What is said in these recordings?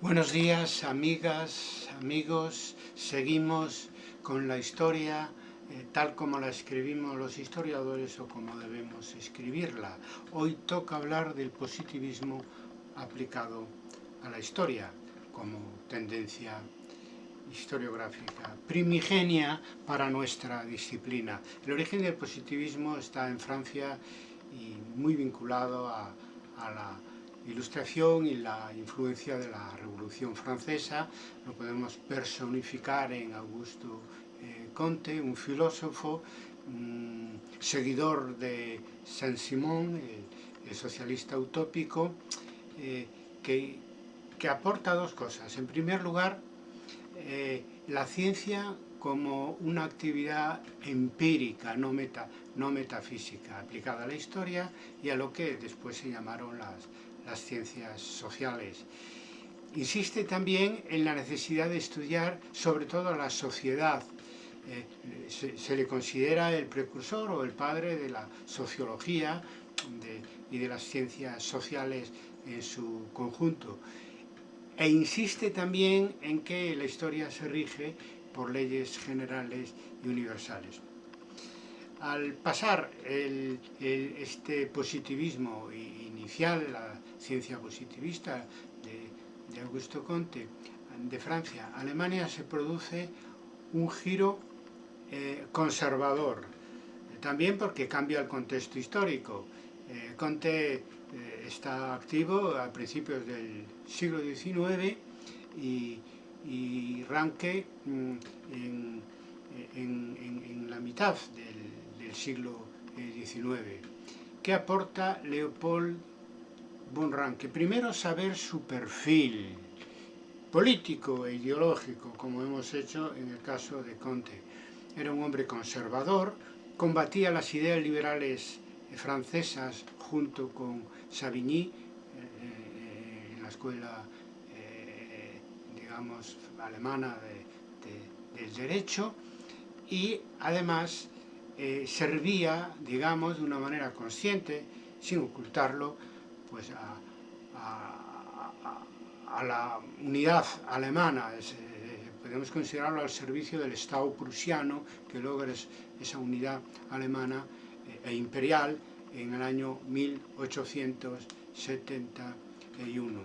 Buenos días, amigas, amigos. Seguimos con la historia eh, tal como la escribimos los historiadores o como debemos escribirla. Hoy toca hablar del positivismo aplicado a la historia como tendencia historiográfica primigenia para nuestra disciplina. El origen del positivismo está en Francia y muy vinculado a, a la ilustración y la influencia de la Revolución Francesa, lo podemos personificar en Augusto eh, Comte, un filósofo, seguidor de Saint-Simon, el, socialista utópico, eh, que, que, aporta dos cosas. En primer lugar, eh, la ciencia como una actividad empírica, no, meta, no metafísica, aplicada a la historia y a lo que después se llamaron las, las ciencias sociales. Insiste también en la necesidad de estudiar sobre todo la sociedad. Eh, se, le considera el precursor o el padre de la sociología y de las ciencias sociales en su conjunto. E insiste también en que la historia se rige por leyes generales y universales. Al pasar este positivismo inicial, ciencia positivista de, Augusto Comte, de Francia, Alemania se produce un giro eh, conservador, también porque cambia el contexto histórico. Eh, Comte eh, está activo a principios del siglo XIX y, y Ranke mm, en, la mitad del, siglo XIX. ¿Qué aporta Leopold von Ranke? Primero saber su perfil político e ideológico, como hemos hecho en el caso de Comte. Era un hombre conservador, combatía las ideas liberales francesas junto con Savigny eh, eh, en la escuela alemana del derecho y además eh, servía, digamos, de una manera consciente, sin ocultarlo, pues a, la unidad alemana, eh, podemos considerarlo al servicio del Estado prusiano, que logra esa unidad alemana eh, e imperial en el año 1871.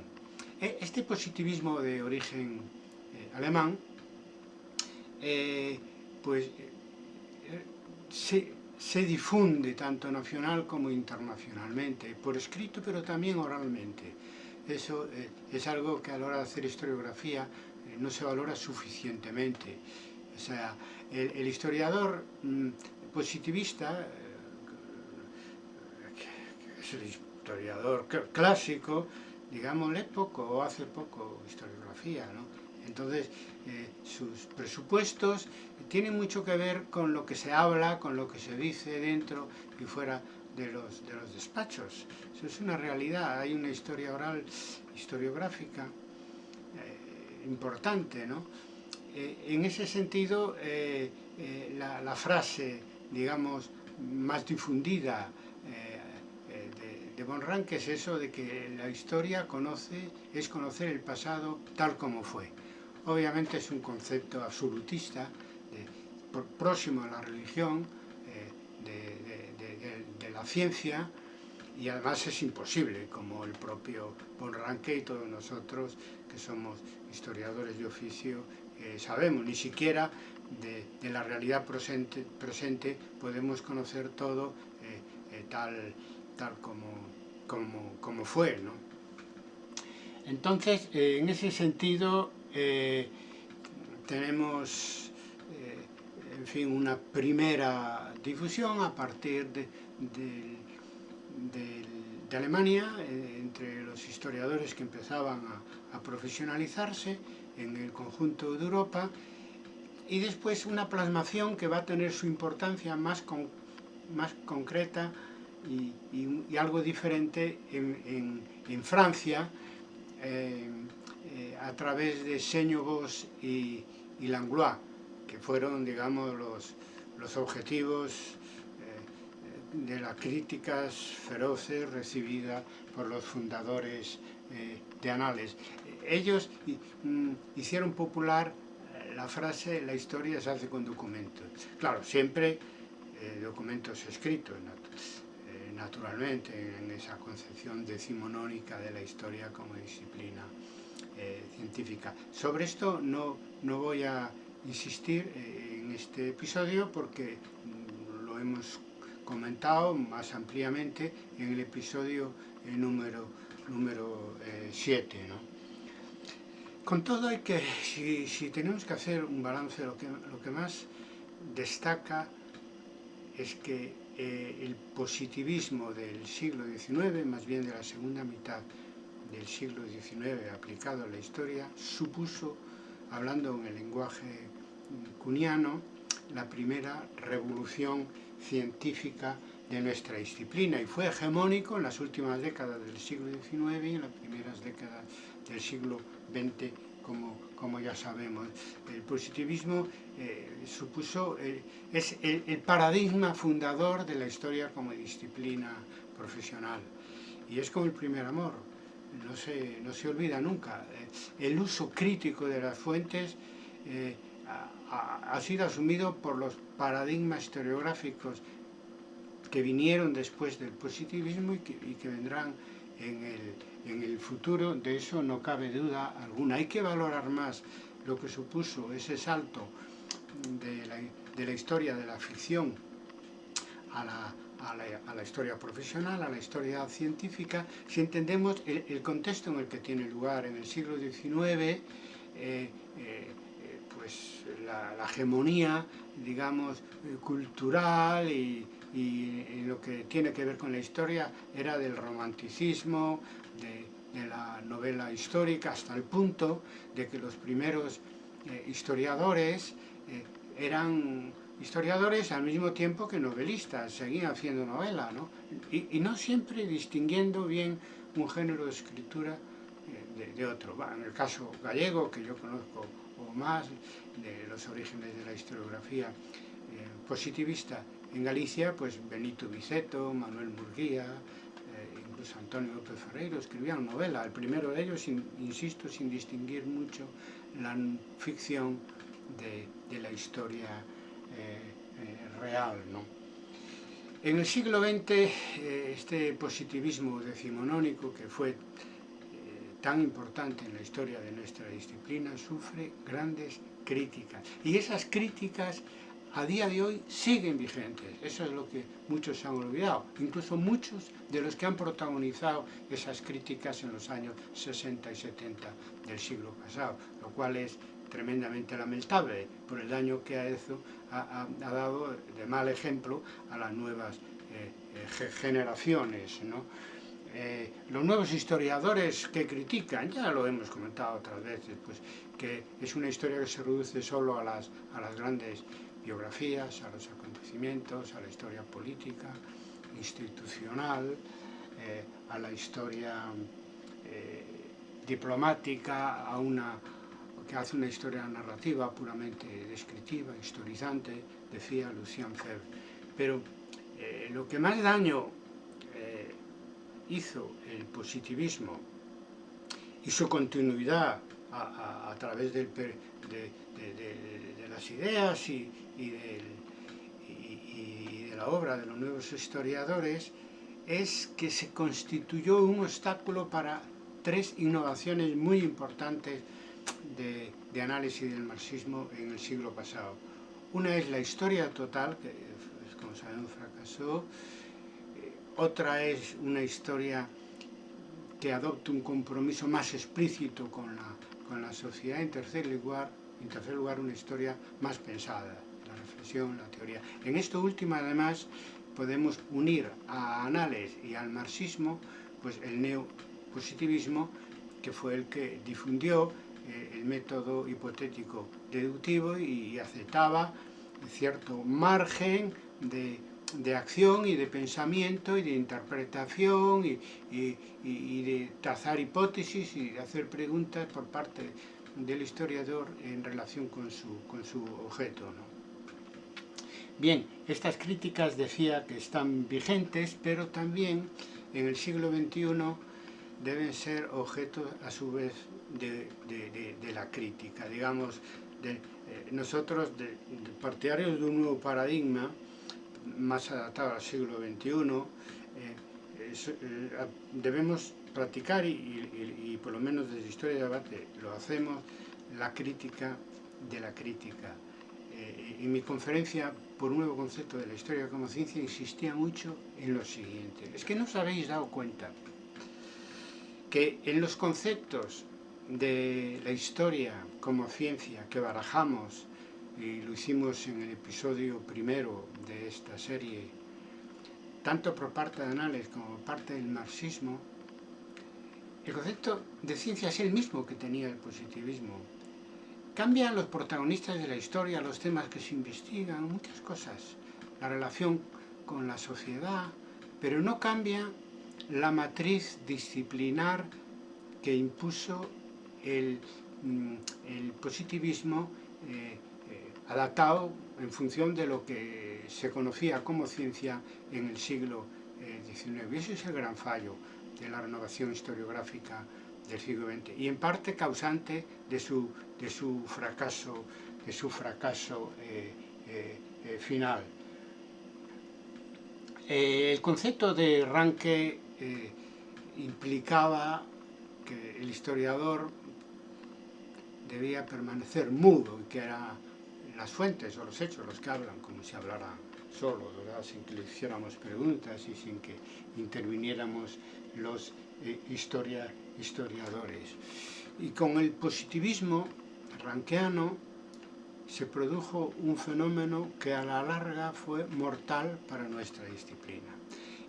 E, este positivismo de origen eh, alemán pues eh, se, difunde tanto nacional como internacionalmente, por escrito pero también oralmente. Eso es algo que a la hora de hacer historiografía no se valora suficientemente. O sea, el, historiador mm, positivista, que es el historiador clásico, digámosle poco o hace poco historiografía, ¿no? Entonces, eh, sus presupuestos tienen mucho que ver con lo que se habla, con lo que se dice dentro y fuera de los, de los despachos. Eso es una realidad, hay una historia oral, historiográfica, eh, importante, ¿no? Eh, en ese sentido, la, frase, digamos, más difundida de Ranke es eso de que la historia conoce, es conocer el pasado tal como fue. Obviamente es un concepto absolutista, próximo a la religión, eh, de, la ciencia, y además es imposible, como el propio Von y todos nosotros, que somos historiadores de oficio, eh, sabemos, ni siquiera de, la realidad presente, podemos conocer todo eh, tal tal como, como, como fue. ¿no? Entonces, en ese sentido, eh, tenemos, eh, en fin, una primera difusión a partir de, de, Alemania, entre los historiadores que empezaban a, profesionalizarse en el conjunto de Europa, y después una plasmación que va a tener su importancia más, más concreta y, algo diferente en, Francia eh, eh, a través de Señogos y, y, Langlois, que fueron, digamos, los, los objetivos eh, de las críticas feroces recibidas por los fundadores de Anales. ellos mm, hicieron popular eh, la frase la historia se hace con documentos. Claro, siempre eh, documentos escritos, eh, naturalmente, en esa concepción decimonónica de la historia como disciplina científica. Sobre esto no, no voy a insistir en este episodio porque mm, lo hemos comentado más ampliamente en el episodio número número 7. ¿no? Con todo hay que, si, si, tenemos que hacer un balance, lo que, lo que más destaca es que eh, el positivismo del siglo XIX, más bien de la segunda mitad del siglo XIX aplicado a la historia, supuso, hablando en el lenguaje cuniano, la primera revolución científica de nuestra disciplina. Y fue hegemónico en las últimas décadas del siglo XIX y en las primeras décadas del siglo XX, como, como ya sabemos. El positivismo eh, supuso, eh, es el, el, paradigma fundador de la historia como disciplina profesional. Y es como el primer amor, no se, no se olvida nunca. Eh, el uso crítico de las fuentes ha, ha sido asumido por los paradigmas historiográficos que vinieron después del positivismo y que, vendrán en el, en el, futuro, de eso no cabe duda alguna. Hay que valorar más lo que supuso ese salto de la, de la historia de la ficción a la, a, la, a la, historia profesional, a la historia científica, si entendemos el, el, contexto en el que tiene lugar en el siglo XIX, eh, eh, pues la, la, hegemonía, digamos, cultural y, y, lo que tiene que ver con la historia era del romanticismo, de, de la novela histórica, hasta el punto de que los primeros eh, historiadores eh, eran historiadores al mismo tiempo que novelistas, seguían haciendo novela, ¿no? Y, no siempre distinguiendo bien un género de escritura eh, de, otro. En el caso gallego, que yo conozco o más, de los orígenes de la historiografía eh, positivista, en Galicia, pues Benito Viceto, Manuel Murguía, eh, incluso Antonio López Ferreiro escribían novela. El primero de ellos, sin, insisto, sin distinguir mucho la ficción de, la historia real. ¿no? En el siglo XX, eh, este positivismo decimonónico que fue eh, tan importante en la historia de nuestra disciplina sufre grandes críticas. Y esas críticas a día de hoy siguen vigentes. Eso es lo que muchos han olvidado. Incluso muchos de los que han protagonizado esas críticas en los años 60 y 70 del siglo pasado, lo cual es tremendamente lamentable por el daño que ha, ha, ha dado de mal ejemplo a las nuevas eh, eh, generaciones. Eh, los nuevos historiadores que critican, ya lo hemos comentado otras veces, pues que es una historia que se reduce solo a las, a las grandes biografías, a los acontecimientos, a la historia política, institucional, a la historia diplomática, a una que hace una historia narrativa puramente descriptiva, historizante, decía Lucien Febvre. Pero eh, lo que más daño eh, hizo el positivismo y su continuidad a, a, a través del, de, de, de, de, las ideas y, y, del, y, y de la obra de los nuevos historiadores es que se constituyó un obstáculo para tres innovaciones muy importantes de, de, análisis del marxismo en el siglo pasado. Una es la historia total, que como sabemos fracasó, eh, otra es una historia que adopta un compromiso más explícito con la, con la sociedad, en tercer lugar, en tercer lugar una historia más pensada, la reflexión, la teoría. En esto último, además, podemos unir a Anales y al marxismo pues el neopositivismo, que fue el que difundió eh, el método hipotético deductivo y, aceptaba cierto margen de, de, acción y de pensamiento y de interpretación y, de trazar hipótesis y de hacer preguntas por parte del historiador en relación con su, con su objeto. Bien, estas críticas decía que están vigentes, pero también en el siglo XXI deben ser objeto a su vez de, la crítica. Digamos, de, eh, nosotros, partidarios de un nuevo paradigma, más adaptado al siglo XXI, eh, eh, debemos practicar, y, por lo menos desde Historia de Debate lo hacemos, la crítica de la crítica. en mi conferencia por un nuevo concepto de la historia como ciencia insistía mucho en lo siguiente. Es que no os habéis dado cuenta que en los conceptos de la historia como ciencia que barajamos y lo hicimos en el episodio primero de esta serie, tanto por parte de Anales como por parte del marxismo, el concepto de ciencia es el mismo que tenía el positivismo. Cambian los protagonistas de la historia, los temas que se investigan, muchas cosas, la relación con la sociedad, pero no cambia la matriz disciplinar que impuso el, mm, positivismo eh, eh, adaptado en función de lo que se conocía como ciencia en el siglo XIX. Eh, ese es el gran fallo de la renovación historiográfica del siglo XX y en parte causante de su, de su fracaso, de su fracaso final. el concepto de Ranke implicaba que el historiador debía permanecer mudo y que eran las fuentes o los hechos los que hablan, como si hablara solo, sin que le hiciéramos preguntas y sin que interviniéramos los eh, historia, historiadores. Y con el positivismo ranqueano se produjo un fenómeno que a la larga fue mortal para nuestra disciplina.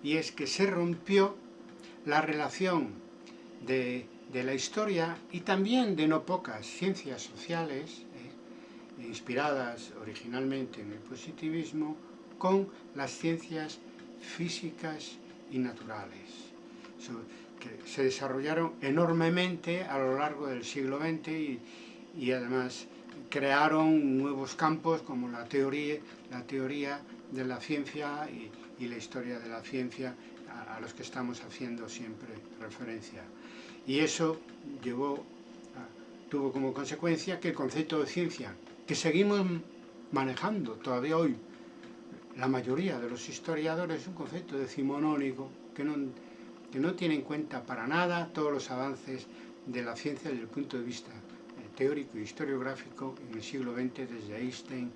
Y es que se rompió la relación de, la historia y también de no pocas ciencias sociales, eh, inspiradas originalmente en el positivismo, con las ciencias físicas y naturales, que se desarrollaron enormemente a lo largo del siglo XX y, además crearon nuevos campos como la teoría, la teoría de la ciencia y, la historia de la ciencia a, los que estamos haciendo siempre referencia. Y eso llevó, tuvo como consecuencia que el concepto de ciencia, que seguimos manejando todavía hoy, la mayoría de los historiadores, es un concepto decimonónico que no, que no tiene en cuenta para nada todos los avances de la ciencia desde el punto de vista eh, teórico y historiográfico en el siglo XX, desde Einstein,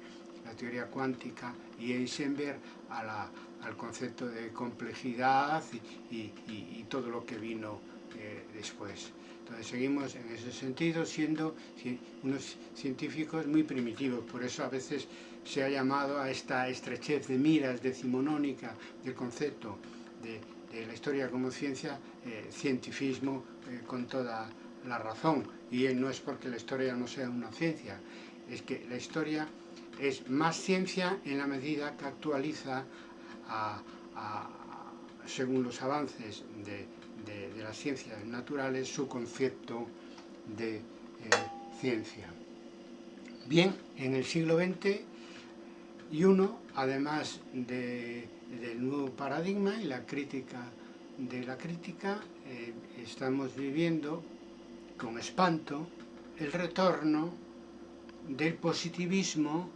la teoría cuántica y Heisenberg a la, al concepto de complejidad y, todo lo que vino eh, después. Entonces seguimos en ese sentido siendo unos científicos muy primitivos, por eso a veces se ha llamado a esta estrechez de miras decimonónica del concepto de, la historia como ciencia, eh, cientifismo eh, con toda la razón. Y no es porque la historia no sea una ciencia, es que la historia es más ciencia en la medida que actualiza según los avances de, las ciencias naturales, su concepto de eh, ciencia. Bien, en el siglo XX y uno, además del nuevo paradigma y la crítica de la crítica, eh, estamos viviendo con espanto el retorno del positivismo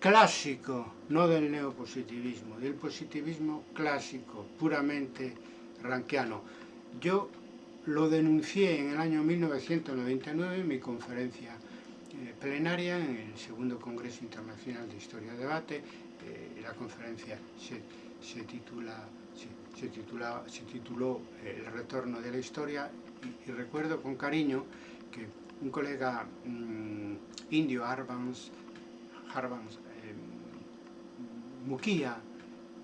clásico, no del neopositivismo, del positivismo clásico, puramente ranquiano. Yo lo denuncié en el año 1999 en mi conferencia eh, plenaria en el segundo Congreso Internacional de Historia y Debate. Eh, la conferencia se, titula, se, tituló eh, El retorno de la historia y, recuerdo con cariño que un colega mm, indio, Arvans, Harvans, Muquía,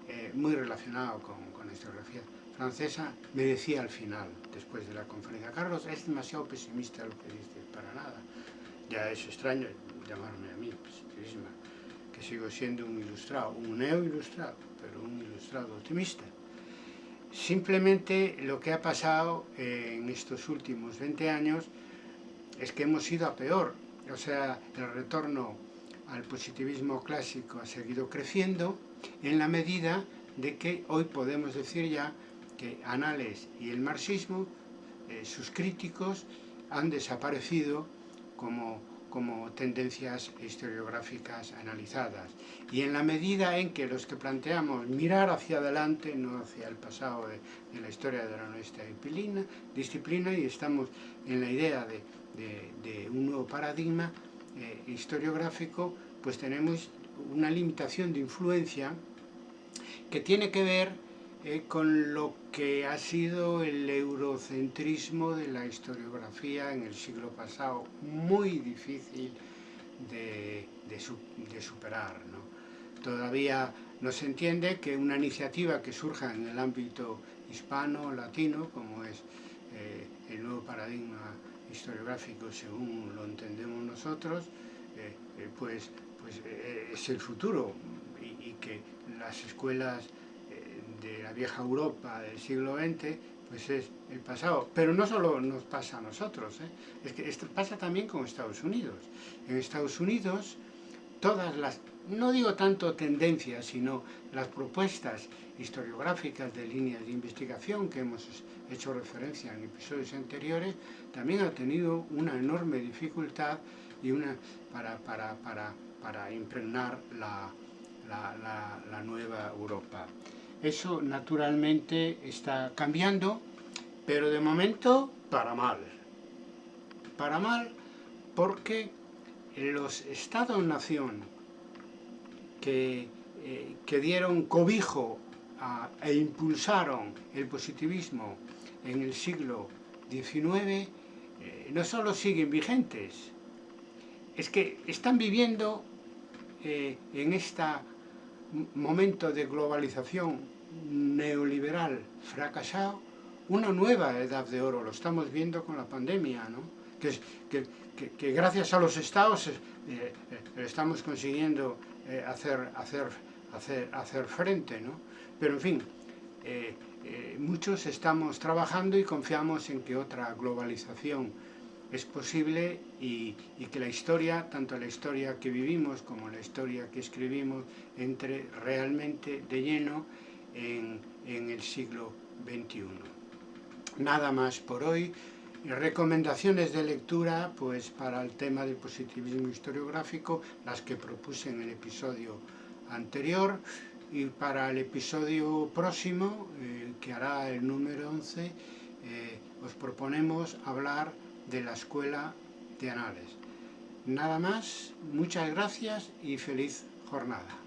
eh, muy relacionado con, la historiografía francesa, me decía al final, después de la conferencia, Carlos, es demasiado pesimista lo que dices, para nada. Ya es extraño llamarme a mí pesimista, que sigo siendo un ilustrado, un neo-ilustrado, pero un ilustrado optimista. Simplemente lo que ha pasado en estos últimos 20 años es que hemos ido a peor, o sea, el retorno al positivismo clásico ha seguido creciendo en la medida de que hoy podemos decir ya que Anales y el marxismo eh, sus críticos han desaparecido como, como tendencias historiográficas analizadas. Y en la medida en que los que planteamos mirar hacia adelante, no hacia el pasado de, la historia de nuestra disciplina, disciplina, y estamos en la idea de, de, un nuevo paradigma eh, historiográfico, pues tenemos una limitación de influencia que tiene que ver eh, con lo que ha sido el eurocentrismo de la historiografía en el siglo pasado, muy difícil de, superar. Todavía no se entiende que una iniciativa que surja en el ámbito hispano, latino, como es eh, el nuevo paradigma historiográfico según lo entendemos nosotros, eh, pues, pues es el futuro y que las escuelas de la vieja Europa del siglo XX, pues es el pasado. Pero no solo nos pasa a nosotros, ¿eh? es que esto pasa también con Estados Unidos. En Estados Unidos, todas las, no digo tanto tendencias, sino las propuestas historiográficas de líneas de investigación que hemos hecho referencia en episodios anteriores, también ha tenido una enorme dificultad y una, para, para, para, para impregnar la, la, nueva Europa. Eso naturalmente está cambiando, pero de momento para mal. Para mal porque los estados-nación que, eh, que, dieron cobijo e impulsaron el positivismo en el siglo XIX eh, no solo siguen vigentes, es que están viviendo eh, en este momento de globalización neoliberal fracasado, una nueva edad de oro, lo estamos viendo con la pandemia, ¿no? que, que, que, gracias a los estados eh, eh, estamos consiguiendo eh, hacer, hacer, hacer, hacer frente, ¿no? pero en fin, muchos estamos trabajando y confiamos en que otra globalización es posible y, que la historia, tanto la historia que vivimos como la historia que escribimos, entre realmente de lleno en, en el siglo XXI. Nada más por hoy. Recomendaciones de lectura pues para el tema del positivismo historiográfico, las que propuse en el episodio anterior y para el episodio próximo, eh, que hará el número 11, eh, os proponemos hablar de la Escuela de Anales. Nada más, muchas gracias y feliz jornada.